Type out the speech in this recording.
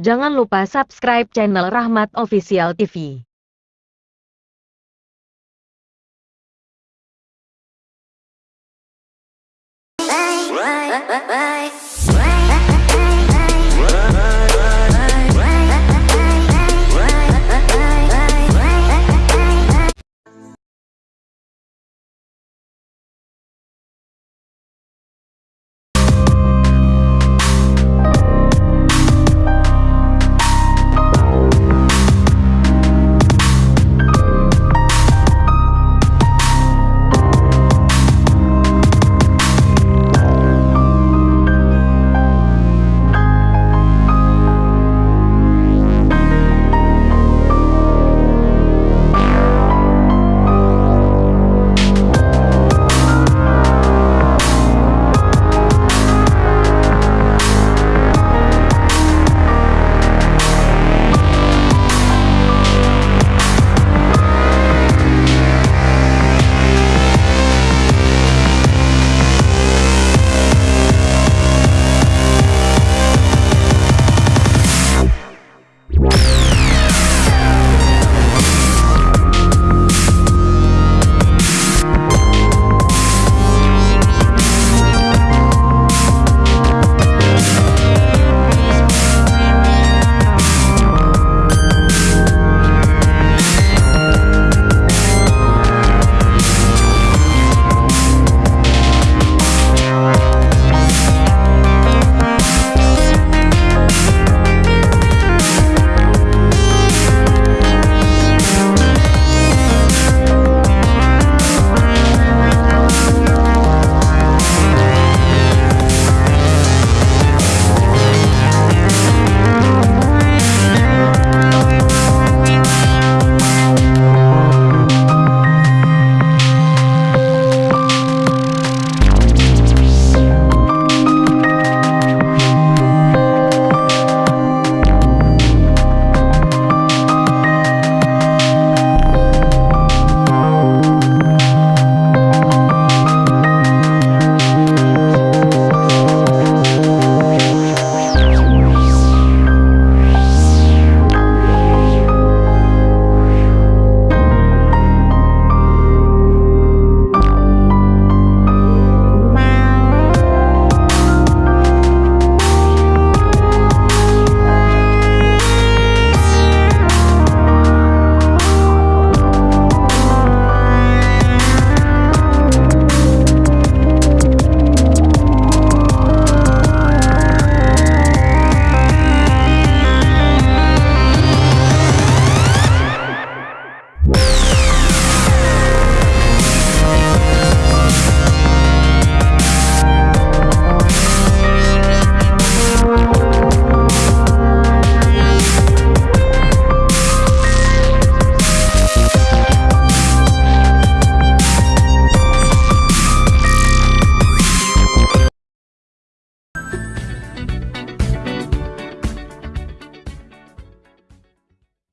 Jangan lupa subscribe channel Rahmat Official TV. Bye, bye, bye, bye.